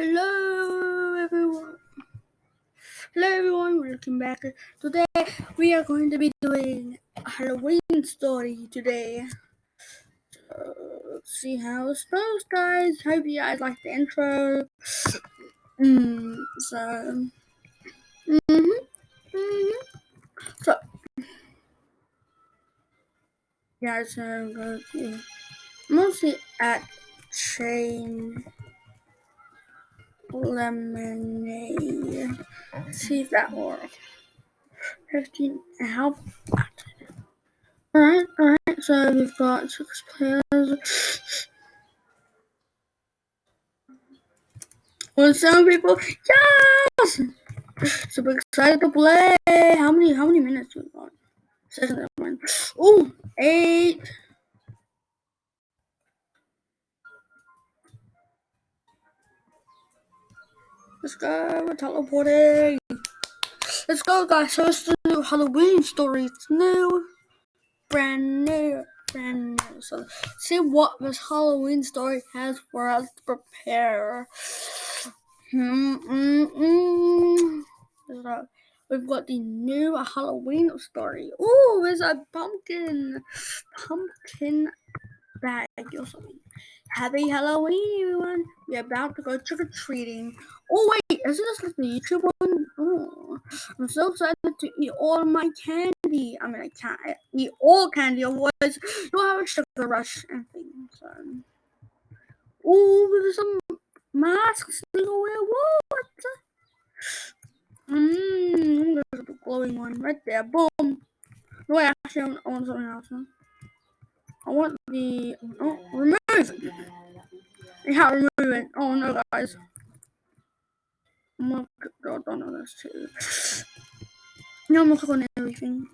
Hello everyone. Hello everyone, welcome back. Today we are going to be doing a Halloween story today. So, let's see how it goes, guys. Hope you guys like the intro. Mm, so, mm-hmm, mm-hmm. So, yeah, so I'm going to mostly at chain lemonade. See if that works. 15 how Alright, alright, so we've got six players. Well, some people, yes! Super excited to play. How many, how many minutes we got? Let's go, we're teleporting. Let's go, guys. So it's the new Halloween story. It's new, brand new, brand new. So see what this Halloween story has for us to prepare. Hmm, mm, mm. So we've got the new Halloween story. Oh, there's a pumpkin, pumpkin bag or something. Happy Halloween, everyone! We're about to go trick or treating. Oh wait, isn't this like the YouTube one? Oh, I'm so excited to eat all my candy. I mean, I can't eat all candy, otherwise you'll have a sugar rush and things. So. Oh, there's some masks to go wear. What? Mmm, there's a glowing one right there. Boom. No, wait, actually, I want something else. Huh? I want the oh remove. You can't remove it. Oh no, guys. I'm gonna go down on this too. Now I'm gonna click on everything.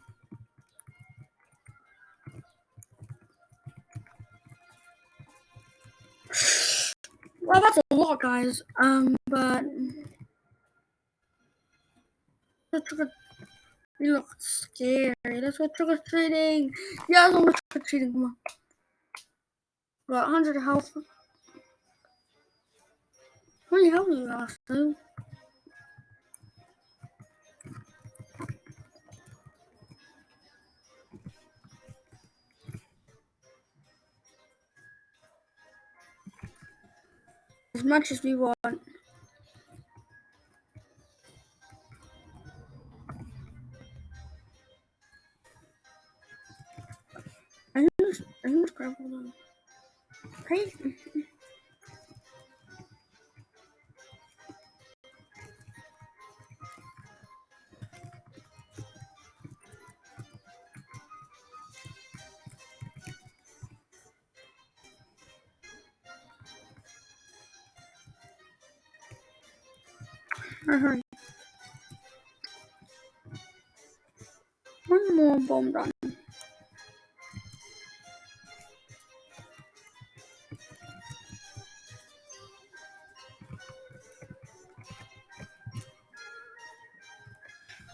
Well, that's a lot, guys. Um, but you look scary. That's what trick or treating. Yeah, let's go trick or treating. Come on. Got 100 health. How many health you got, dude? As much as we want. I just, I just grab Right? Hurry. Uh-huh. One more bomb done.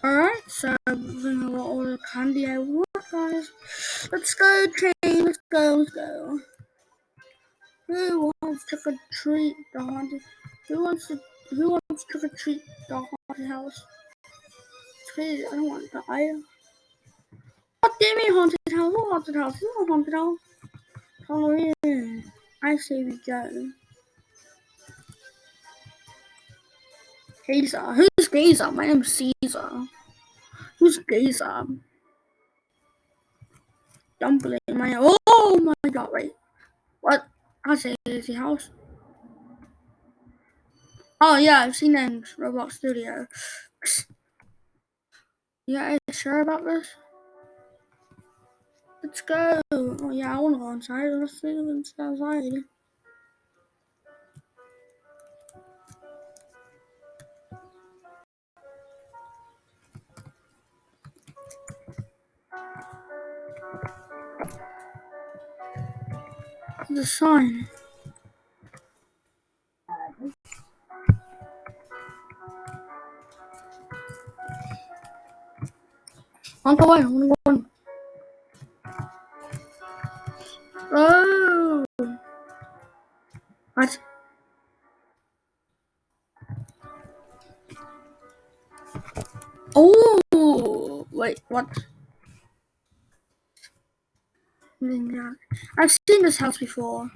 Alright, so bring out all the candy I want, guys. Let's go, train. Let's go, let's go. Who wants to trick or treat the haunted? Who wants to? Who wants to trick or treat the haunted house? Crazy. I don't want to die. What do you mean haunted house? What haunted house? You know haunted house. Halloween. I say we go. Caesar. Who's Caesar? My name's Caesar. Who's Caesar? Dumpling. My oh my god! Wait, what? I say is the house. Oh yeah, I've seen it in Roblox Studio. You sure about this? Let's go. Oh yeah, I wanna go inside. Let's see what's outside. the sign. On the way, on the way. Oh! What? Oh! Wait, what? I've seen this house before.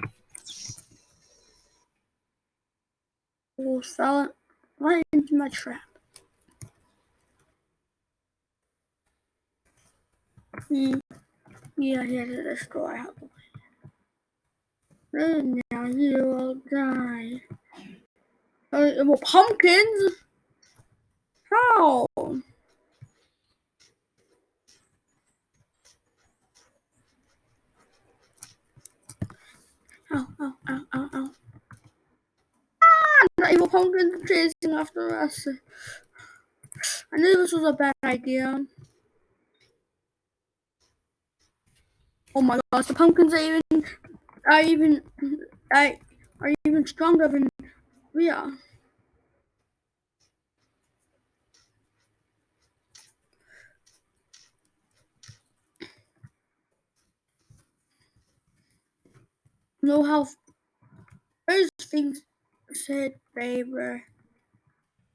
Oh, fell right into my trap. Hmm. Yeah, he to destroy house. And now you will die. Uh, well, pumpkins? Pumpkins chasing after us. I knew this was a bad idea. Oh my gosh, the pumpkins are even are even I are even stronger than we are. know how those things said were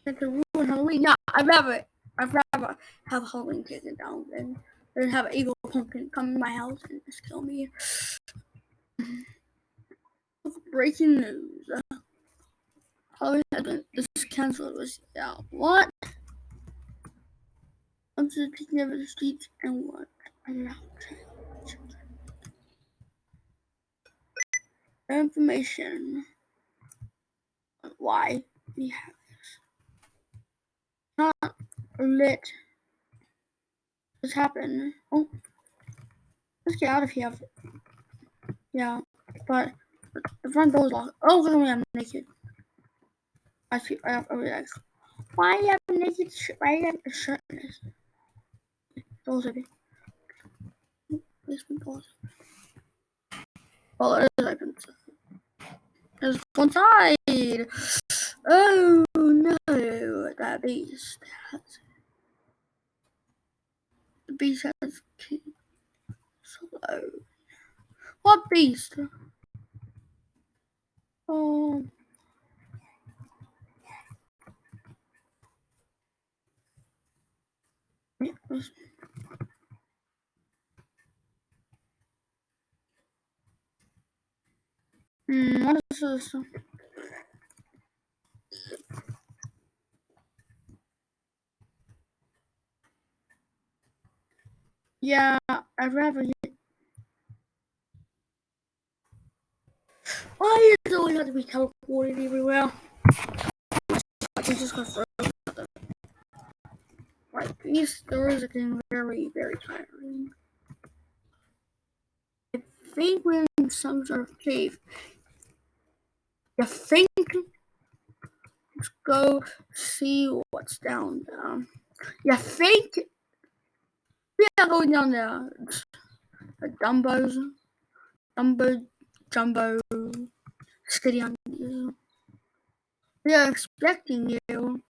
that to ruin Halloween. No, I'd rather I'd rather have Halloween taken down than than have an evil pumpkin come in my house and just kill me. Breaking news. Halloween has been this cancelled was yeah. What? I'm just picking up the streets and what around information on why we have this. Not let this happen. Oh, let's get out of here. Yeah, but the front door is locked. Oh, me, I'm naked. I feel I have a relax. Why you have a naked shirt? Why you have a shirt? Doors open. This one doors. Oh, it is open. There's one side. Oh no, that beast has the beast has slow. What beast? Oh. Hmm, what is this? Yeah, I'd rather get. Why does it always have to be teleported everywhere? I can just go further. Right, these stories are getting very, very tiring. I think we're in some sort of cave. I think go see what's down there. You think we are going down there? The Dumbos, Dumbo, Jumbo, Steady on you. We are expecting you.